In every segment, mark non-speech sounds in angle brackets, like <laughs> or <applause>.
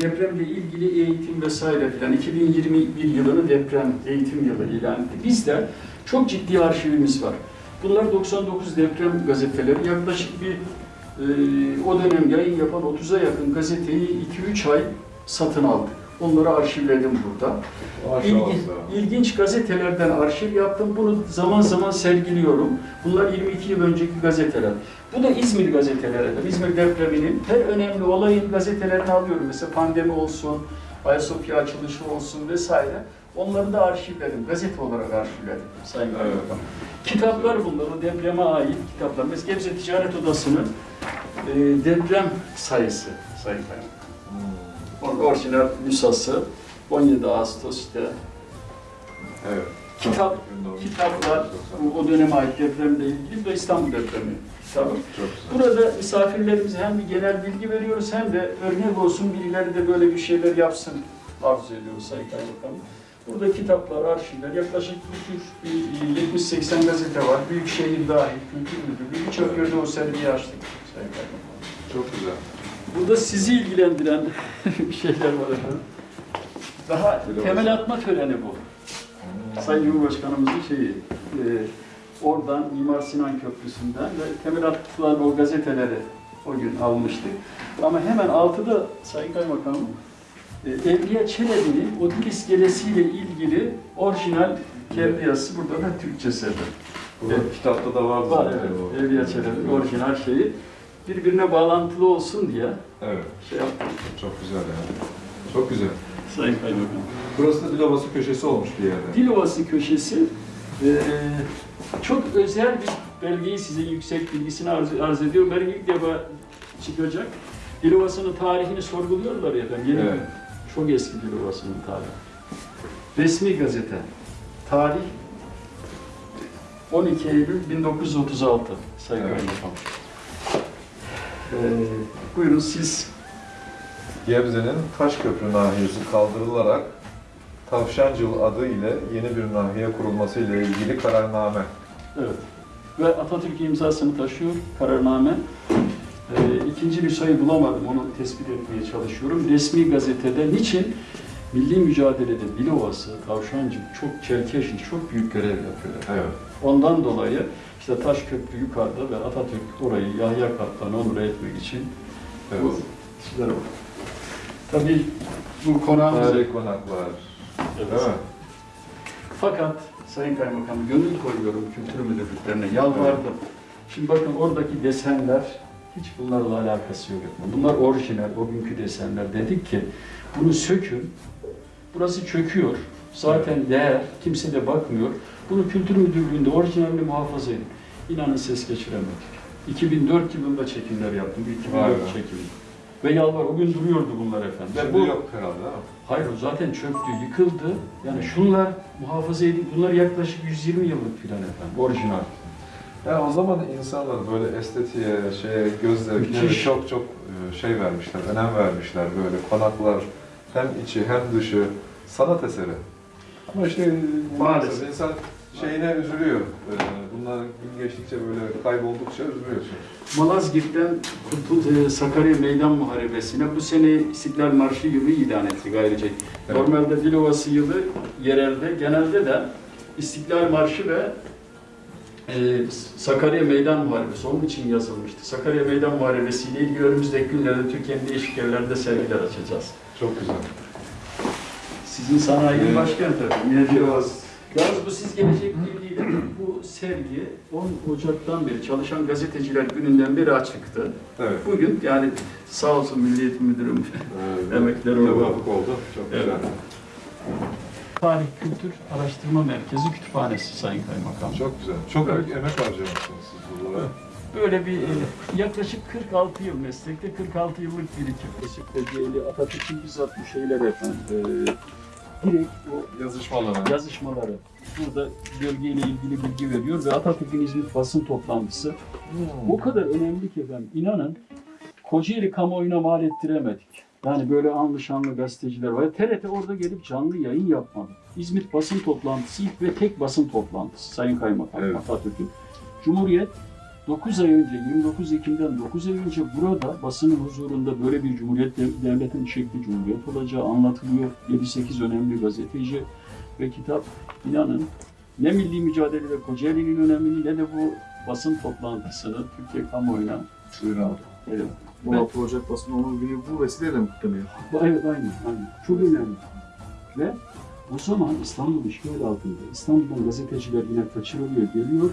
Depremle ilgili eğitim vesaire filan 2021 yılını deprem eğitim yılı ilan etti. Bizde çok ciddi arşivimiz var. Bunlar 99 deprem gazeteleri. Yaklaşık bir e, o dönem yayın yapan 30'a yakın gazeteyi 2-3 ay satın aldık. Onları arşivledim burada. İlgi, ilginç gazetelerden arşiv yaptım. Bunu zaman zaman sergiliyorum. Bunlar 22 yıl önceki gazeteler. Bu da İzmir gazeteleri. İzmir depreminin her önemli olayın gazetelerini alıyorum. Mesela pandemi olsun, Ayasofya açılışı olsun vesaire. Onları da arşivledim. Gazete olarak arşivledim. Sayın Evet. Kitaplar bunlar. O depreme ait kitaplar. Mesela Gebze Ticaret Odası'nın e, deprem sayısı Sayın Kaymakam. Orijinal nüshası 17 Ağustos'ta Evet. Kitap, kitaplar, bu o döneme ait depremle ilgili ve İstanbul depremi kitabı. Burada misafirlerimize hem bir genel bilgi veriyoruz hem de örnek olsun birileri de böyle bir şeyler yapsın arzu ediyoruz Sayın Kaymakamım. Burada kitaplar, arşivler, yaklaşık bir tür bir 70-80 gazete var. Büyükşehir dahil, kültür müdürlüğü, birçok yerde o sergiyi açtık Sayın Kaymakamım. Çok güzel. Burada sizi ilgilendiren <laughs> şeyler var efendim. Daha temel atma töreni bu. Sayın Cumhurbaşkanımızın şeyi, e, oradan Mimar Sinan Köprüsü'nden ve temel atılan o gazeteleri o gün almıştık. Ama hemen altıda Sayın Kaymakamım, e, Evliya Çelebi'nin o dil iskelesiyle ilgili orijinal kendi yazısı burada da Türkçesi. Bu Evet. kitapta da vardı Var zaten evet. Evliya Çelebi'nin orijinal şeyi birbirine bağlantılı olsun diye Evet. şey yaptık Çok güzel yani. Çok güzel. Sayın Kaymakamım. Burası da Dilovası köşesi olmuş bir yerde. Dilovası köşesi eee, çok özel bir belgeyi size yüksek bilgisini arz, arz ediyorum. Belki ilk defa çıkacak. Dilovası'nın tarihini sorguluyorlar ya ben yeni Evet. çok eski Dilovası'nın tarihi. Resmi gazete. Tarih 12 Eylül 1936 Sayın Evet. Kaymakam. Eee, buyurun siz Gebze'nin Taşköprü nahiyesi kaldırılarak Tavşancıl adı ile yeni bir nahiye kurulması ile ilgili kararname. Evet. Ve Atatürk imzasını taşıyor kararname. Ee, ikinci bir sayı bulamadım, onu tespit etmeye çalışıyorum. Resmi gazetede niçin milli mücadelede Dilovası, Tavşancık çok çerkeşli, çok büyük görev yapıyorlar. Evet. Ondan dolayı işte Taşköprü yukarıda ve Atatürk orayı Yahya Kaptan'ı onur etmek için Evet. bu sizlere bak. Tabii bu konağımız... Tarihi konaklar. Evet. Değil mi? Fakat Sayın Kaymakam gönül koyuyorum kültür müdürlüklerine, yalvardım. Şimdi bakın oradaki desenler hiç bunlarla alakası yok. Bunlar orijinal, o günkü desenler. Dedik ki bunu sökün, burası çöküyor. Zaten değer, kimse de bakmıyor. Bunu kültür müdürlüğünde orijinalini muhafaza edin. İnanın ses geçiremedik. 2004 yılında çekimler yaptım, 2004 Vay be. çekimi. Ve yalvar, o gün duruyordu bunlar efendim. Ve Şimdi bu- yok herhalde? Hayır o zaten çöktü, yıkıldı. Yani şunlar muhafaza edin. Bunlar yaklaşık 120 yıllık filan efendim. Orijinal. Ya o zaman insanlar böyle estetiğe, şeye, göz zevkine çok çok e, şey vermişler, önem vermişler böyle konaklar hem içi hem dışı sanat eseri. Ama işte maalesef Maalesef. insan şeyine üzülüyor. E, Bunlar gün geçtikçe böyle kayboldukça üzülüyorsun. Malazgirt'ten Kurtul e, Sakarya Meydan Muharebesi'ne bu sene İstiklal Marşı yılı ilan etti ayrıca. Evet. Normalde Dilovası yılı yerelde, genelde de İstiklal Marşı ve e, Sakarya Meydan Muharebesi onun için yazılmıştı. Sakarya Meydan Muharebesi ile ilgili önümüzdeki günlerde Türkiye'nin değişik yerlerinde sergiler açacağız. Çok güzel. Sizin sanayinin Evet. başkenti efendim. Yalnız bu siz gelecek bilgiyle bu sergi 10 Ocak'tan beri çalışan gazeteciler gününden beri açıktı. Evet. Bugün yani sağ olsun Milli Eğitim Müdürüm Ee, <laughs> Emekler oldu. oldu. Çok Evet. güzel. Tarih Kültür Araştırma Merkezi Kütüphanesi Sayın Kaymakam. Çok güzel. Çok Evet. emek harcamışsınız siz buralara. Böyle bir e, yaklaşık 46 yıl meslekte 46 yıllık birikim. Beşik Kocaeli Atatürk'ün bizzat bu şeyler efendim. E, direkt o Yazışmaları. yazışmaları burada bölgeyle ilgili bilgi veriyor ve Atatürk'ün İzmit basın toplantısı o kadar önemli ki efendim inanın Kocaeli kamuoyuna mal ettiremedik. Yani böyle anlı şanlı gazeteciler var. TRT orada gelip canlı yayın yapmadı. İzmit basın toplantısı ilk ve tek basın toplantısı Sayın Kaymakam Evet. Atatürk'ün. Cumhuriyet 9 ay önce, 29 Ekim'den 9 ay önce burada basının huzurunda böyle bir cumhuriyet dev- devletin şekli cumhuriyet olacağı anlatılıyor. 7-8 önemli gazeteci ve kitap inanın ne milli mücadele ve Kocaeli'nin önemini ne de bu basın toplantısını Türkiye kamuoyuna abi. evet, 16 Ocak basın onun günü bu vesileyle mi kutlanıyor? Bu- Evet aynı, aynı. Çok önemli. Ve o zaman İstanbul işgal altında. İstanbul'dan gazeteciler yine kaçırılıyor, geliyor.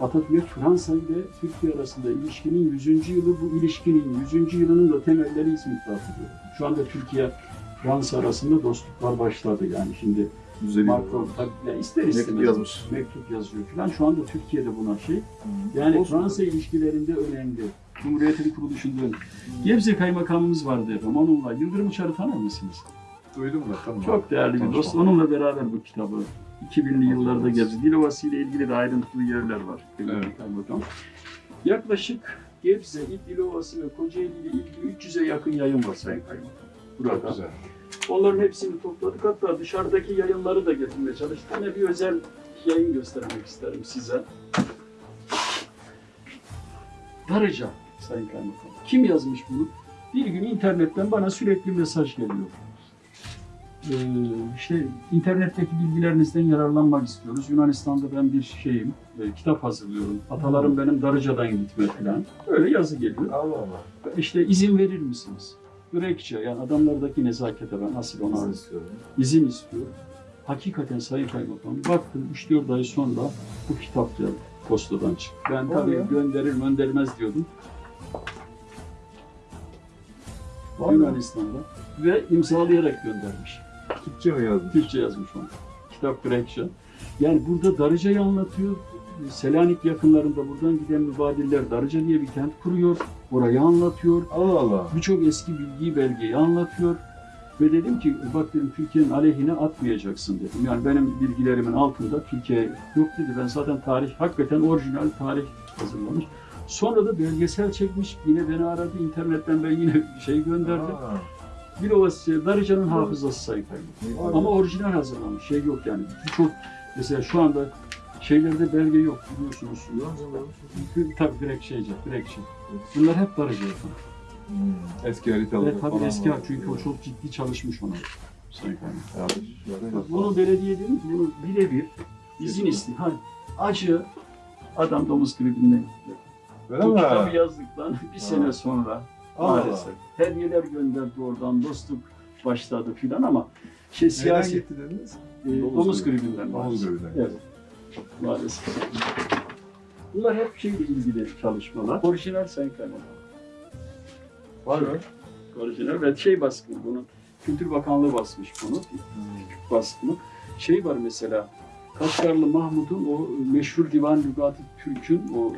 Atatürk Fransa ile Türkiye arasında ilişkinin 100. yılı bu ilişkinin 100. yılının da temelleri İzmit'te atılıyor. Şu anda Türkiye Fransa arasında dostluklar başladı yani şimdi Düzeliyor. Macron tabii ister Mektup istemez yazmış. mektup yazıyor falan. Şu anda Türkiye'de buna şey. Yani Olsun. Fransa ilişkilerinde önemli. Cumhuriyetin kuruluşunda önemli. Gebze Kaymakamımız vardı efendim. Onunla Yıldırım Uçar'ı tanır mısınız? Duydum da tamam. Çok değerli bir dost. Onunla beraber bu kitabı 2000'li yıllarda Gebze Dilovası ile ilgili de ayrıntılı yerler var. Evet. Yaklaşık Gebze, Dilovası ve Kocaeli ile ilgili 300'e yakın yayın var Sayın Kaymakam. Burada. Çok güzel. Onların hepsini topladık. Hatta dışarıdaki yayınları da getirmeye çalıştık. Yine bir özel yayın göstermek isterim size. Darıca Sayın Kaymakam. Kim yazmış bunu? Bir gün internetten bana sürekli mesaj geliyor. Ee, işte internetteki bilgilerinizden yararlanmak istiyoruz. Yunanistan'da ben bir şeyim, e, kitap hazırlıyorum. Atalarım benim Darıca'dan gitme falan. Öyle yazı geliyor. Allah Allah. İşte izin verir misiniz? Grekçe yani adamlardaki nezakete ben asıl ona Nasıl istiyorum? izin istiyor. Hakikaten Sayın Kaymakam baktım 3-4 ay sonra bu kitap geldi postadan çıktı. Ben tabii be. gönderir göndermez diyordum. Be. Yunanistan'da ve imzalayarak göndermiş. Türkçe mi yazdın? Türkçe yazmış onu. Kitap Grekçe. Yani burada Darıca'yı anlatıyor. Selanik yakınlarında buradan giden mübadiller Darıca diye bir kent kuruyor. Orayı anlatıyor. Allah Allah. birçok eski bilgiyi, belgeyi anlatıyor. Ve dedim ki bak dedim Türkiye'nin aleyhine atmayacaksın dedim. Yani benim bilgilerimin altında Türkiye yok dedi. Ben zaten tarih, hakikaten orijinal tarih hazırlamış. Sonra da belgesel çekmiş. Yine beni aradı internetten ben yine şey gönderdim. Aa, Bir ovası Darıca'nın hafızası. Vay Ama orijinal hazırlamış. Şey yok yani. Birçok mesela şu anda şeylerde belge yok biliyorsunuz. Tabii direkt şeyce, direkt şey. Bunlar hep Darıca yapıyor. hmm, Eski haritalar Evet tabii eski var. çünkü o çok ciddi çalışmış ona. Bunu belediye dedim ki bunu birebir izin isteyin. Hani acı adam domuz gribinden. Öyle mi? kitabı yazdıktan bir sene sonra. Maalesef hediyeler gönderdi oradan dostluk başladı filan ama şey siyasi gitti dediniz? e, Domuz domuz, gribi. gribinden Domuz gribinden. Evet. Maalesef. Bunlar hep şeyle ilgili çalışmalar. Orijinal Sayın Kaymakam. Var mı? Orijinal ve şey baskını bunun Kültür Bakanlığı basmış bunu. baskını. Şey var mesela Kaşgarlı Mahmud'un o meşhur Divan Lügat-ı Türk'ün o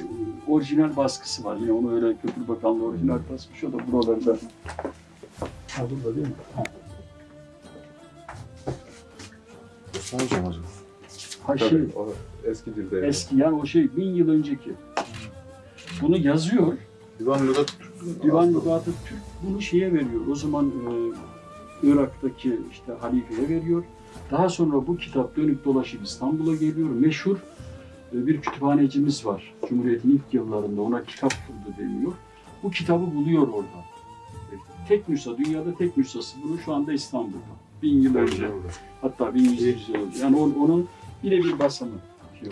orijinal baskısı var. Yine onu öyle Kültür Bakanlığı orijinal basmış. O da buralarda. Ha burada değil mi? Ha. Mı acaba? Ha şey, o eski dilde. yani. eski yani o şey bin yıl önceki. Bunu yazıyor. Divan Lügat Divan Lügat-ı Türk bunu şeye veriyor. O zaman e, Irak'taki işte halifeye veriyor. Daha sonra bu kitap dönüp dolaşıp İstanbul'a geliyor. Meşhur e, bir kütüphanecimiz var. Cumhuriyet'in ilk yıllarında ona kitap kurdu deniyor. Bu kitabı buluyor orada. Tek nüsha, dünyada tek nüshası bunu şu anda İstanbul'da. Bin yıl önce. Hatta 1100 yıl önce. Yani on- onun yine bir basımı. Evet.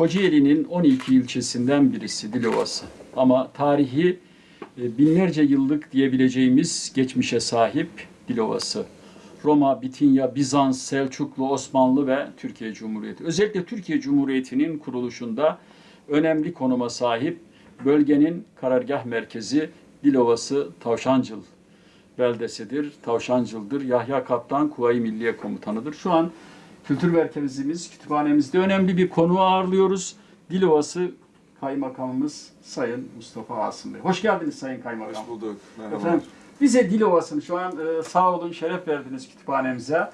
Kocaeli'nin 12 ilçesinden birisi Dilovası. Ama tarihi e, binlerce yıllık diyebileceğimiz geçmişe sahip Dilovası. Roma, Bitinya, Bizans, Selçuklu, Osmanlı ve Türkiye Cumhuriyeti. Özellikle Türkiye Cumhuriyeti'nin kuruluşunda önemli konuma sahip bölgenin karargah merkezi Dilovası Tavşancıl beldesidir, Tavşancıl'dır. Yahya Kaptan Kuvayi Milliye Komutanı'dır. Şu an kültür merkezimiz, kütüphanemizde önemli bir konu ağırlıyoruz. Dilovası Kaymakamımız Sayın Mustafa Asım Bey. Hoş geldiniz Sayın Kaymakam. Hoş bulduk. Merhaba. Efendim, bize Dilovası'nı şu an e, sağ olun şeref verdiniz kütüphanemize.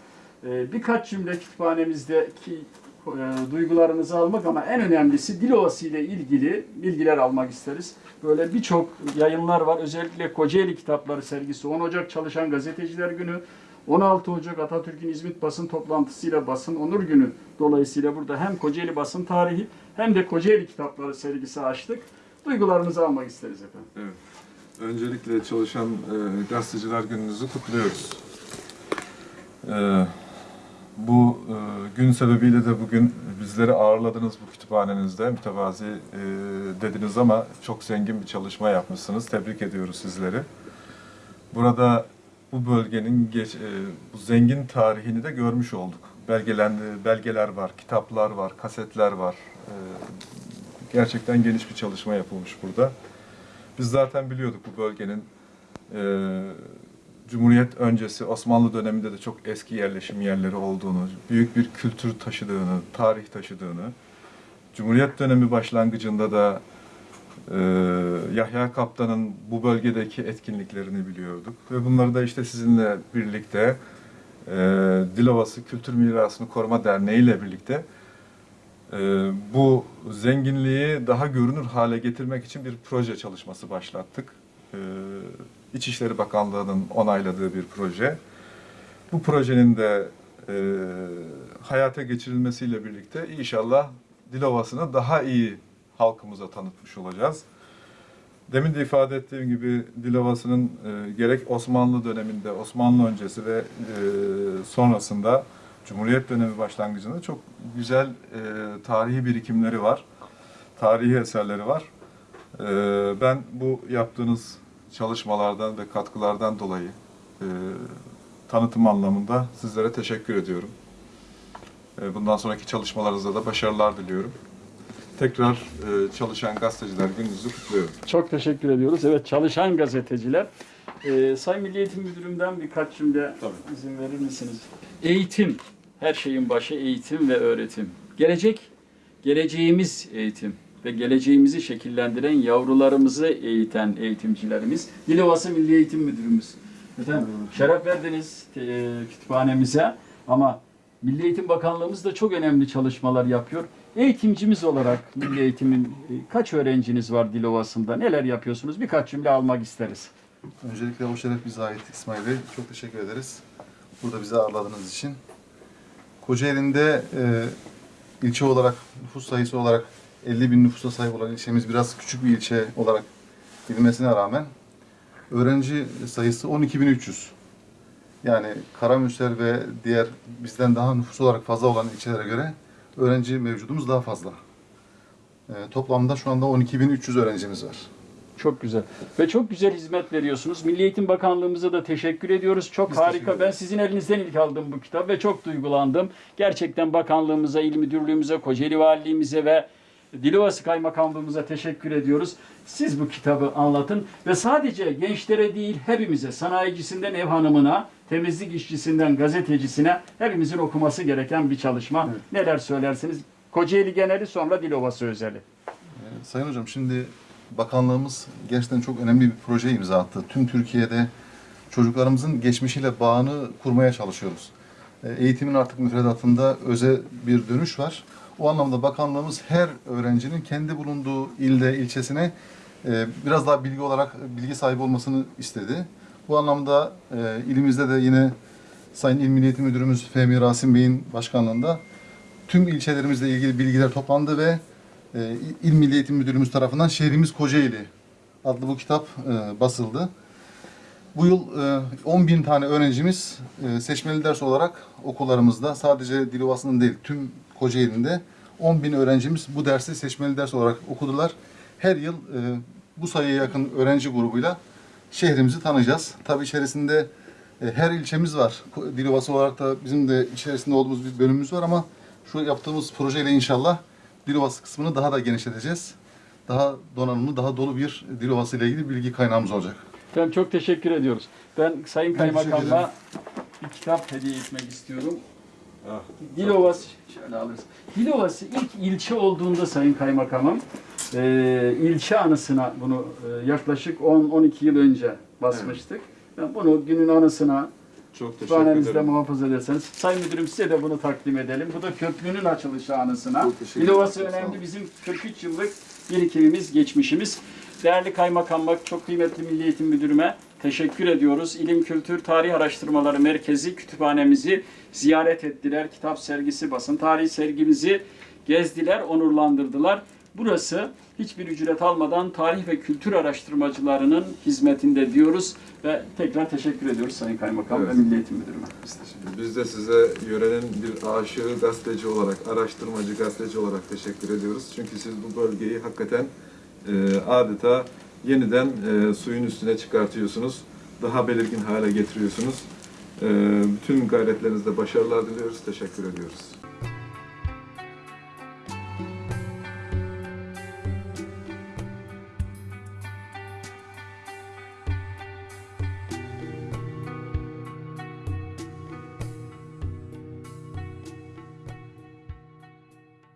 E, birkaç cümle kütüphanemizdeki e, duygularınızı almak ama en önemlisi Dilovası ile ilgili bilgiler almak isteriz. Böyle birçok yayınlar var. Özellikle Kocaeli Kitapları sergisi 10 Ocak Çalışan Gazeteciler Günü, 16 Ocak Atatürk'ün İzmit basın toplantısıyla basın onur günü dolayısıyla burada hem Kocaeli basın tarihi hem de Kocaeli Kitapları sergisi açtık. Duygularınızı almak isteriz efendim. Evet. Öncelikle çalışan e, gazeteciler gününüzü kutluyoruz. E, bu e, gün sebebiyle de bugün bizleri ağırladınız bu kütüphanenizde. Mütevazi e, dediniz ama çok zengin bir çalışma yapmışsınız. Tebrik ediyoruz sizleri. Burada bu bölgenin geç, e, bu zengin tarihini de görmüş olduk. Belgelendi, belgeler var, kitaplar var, kasetler var. E, gerçekten geniş bir çalışma yapılmış burada. Biz zaten biliyorduk bu bölgenin e, Cumhuriyet öncesi Osmanlı döneminde de çok eski yerleşim yerleri olduğunu, büyük bir kültür taşıdığını, tarih taşıdığını, Cumhuriyet dönemi başlangıcında da e, Yahya Kaptan'ın bu bölgedeki etkinliklerini biliyorduk. Ve bunları da işte sizinle birlikte e, Dilovası Kültür Mirasını Koruma Derneği ile birlikte e, bu zenginliği daha görünür hale getirmek için bir proje çalışması başlattık. E, İçişleri Bakanlığı'nın onayladığı bir proje. Bu projenin de e, hayata geçirilmesiyle birlikte inşallah Dilovası'nı daha iyi halkımıza tanıtmış olacağız. Demin de ifade ettiğim gibi Dilovası'nın e, gerek Osmanlı döneminde, Osmanlı öncesi ve e, sonrasında Cumhuriyet dönemi başlangıcında çok güzel e, tarihi birikimleri var. Tarihi eserleri var. E, ben bu yaptığınız çalışmalardan ve katkılardan dolayı e, tanıtım anlamında sizlere teşekkür ediyorum. E, bundan sonraki çalışmalarınızda da başarılar diliyorum. Tekrar e, çalışan gazeteciler gününüzü kutluyorum. Çok teşekkür ediyoruz. Evet çalışan gazeteciler. Ee, Sayın Milli Eğitim Müdürümden birkaç cümle Tabii. izin verir misiniz? Eğitim, her şeyin başı eğitim ve öğretim. Gelecek, geleceğimiz eğitim ve geleceğimizi şekillendiren yavrularımızı eğiten eğitimcilerimiz. Dilovası Milli Eğitim Müdürümüz. Efendim, şeref verdiniz e, kütüphanemize ama Milli Eğitim Bakanlığımız da çok önemli çalışmalar yapıyor. Eğitimcimiz olarak Milli Eğitim'in e, kaç öğrenciniz var Dilovası'nda? Neler yapıyorsunuz? Birkaç cümle almak isteriz. Öncelikle o şeref bize ait İsmail Bey. Çok teşekkür ederiz. Burada bizi ağırladığınız için. Kocaeli'nde e, ilçe olarak, nüfus sayısı olarak 50 bin nüfusa sahip olan ilçemiz biraz küçük bir ilçe olarak bilinmesine rağmen öğrenci sayısı 12.300. Yani Karamürsel ve diğer bizden daha nüfus olarak fazla olan ilçelere göre öğrenci mevcudumuz daha fazla. E, toplamda şu anda 12.300 öğrencimiz var. Çok güzel. Ve çok güzel hizmet veriyorsunuz. Milli Eğitim Bakanlığımıza da teşekkür ediyoruz. Çok Biz harika. Ben sizin elinizden ilk aldım bu kitap ve çok duygulandım. Gerçekten bakanlığımıza, il müdürlüğümüze, Kocaeli Valiliğimize ve Dilovası Kaymakamlığımıza teşekkür ediyoruz. Siz bu kitabı anlatın ve sadece gençlere değil hepimize, sanayicisinden ev hanımına, temizlik işçisinden gazetecisine hepimizin okuması gereken bir çalışma. Evet. Neler söylersiniz? Kocaeli geneli sonra Dilovası özeli. Sayın Hocam şimdi bakanlığımız gerçekten çok önemli bir proje imza attı. Tüm Türkiye'de çocuklarımızın geçmişiyle bağını kurmaya çalışıyoruz. E, Eğitimin artık müfredatında öze bir dönüş var. O anlamda bakanlığımız her öğrencinin kendi bulunduğu ilde, ilçesine e, biraz daha bilgi olarak bilgi sahibi olmasını istedi. Bu anlamda e, ilimizde de yine Sayın İl Milli Eğitim Müdürümüz Fehmi Rasim Bey'in başkanlığında tüm ilçelerimizle ilgili bilgiler toplandı ve e, İl Milli Eğitim Müdürlüğümüz tarafından Şehrimiz Kocaeli adlı bu kitap basıldı. Bu yıl e, 10 bin tane öğrencimiz e, seçmeli ders olarak okullarımızda sadece Dilovası'nın değil tüm Kocaeli'nde 10 bin öğrencimiz bu dersi seçmeli ders olarak okudular. Her yıl e, bu sayıya yakın öğrenci grubuyla şehrimizi tanıyacağız. Tabii içerisinde e, her ilçemiz var. Dilovası olarak da bizim de içerisinde olduğumuz bir bölümümüz var ama şu yaptığımız projeyle inşallah Dilovası kısmını daha da genişleteceğiz. Daha donanımlı, daha dolu bir Dilovası ile ilgili bilgi kaynağımız olacak. Efendim çok teşekkür ediyoruz. Ben Sayın Kaymakam'a bir kitap hediye etmek istiyorum. Ah, Dilovası, şöyle alırız. Dilovası ilk ilçe olduğunda Sayın Kaymakamım, e, ilçe anısına bunu e, yaklaşık 10-12 yıl önce basmıştık. Ben bunu günün anısına çok teşekkür kütüphanemizde muhafaza ederseniz. Sayın Müdürüm size de bunu takdim edelim. Bu da köprünün açılışı anısına. Sağ önemli bizim 43 yıllık birikimimiz, geçmişimiz. Değerli Kaymakam bak çok kıymetli Milli Eğitim Müdürüme teşekkür ediyoruz. İlim Kültür Tarih Araştırmaları Merkezi kütüphanemizi ziyaret ettiler. Kitap sergisi, basın tarihi sergimizi gezdiler, onurlandırdılar. Burası hiçbir ücret almadan tarih ve kültür araştırmacılarının hizmetinde diyoruz ve tekrar teşekkür ediyoruz Sayın Kaymakam Evet. ve Milli Eğitim Müdürüme. Biz de size yörenin bir aşığı gazeteci olarak, araştırmacı gazeteci olarak teşekkür ediyoruz. Çünkü siz bu bölgeyi hakikaten e, adeta yeniden e, suyun üstüne çıkartıyorsunuz. Daha belirgin hale getiriyorsunuz. E, bütün gayretlerinizde başarılar diliyoruz. Teşekkür ediyoruz.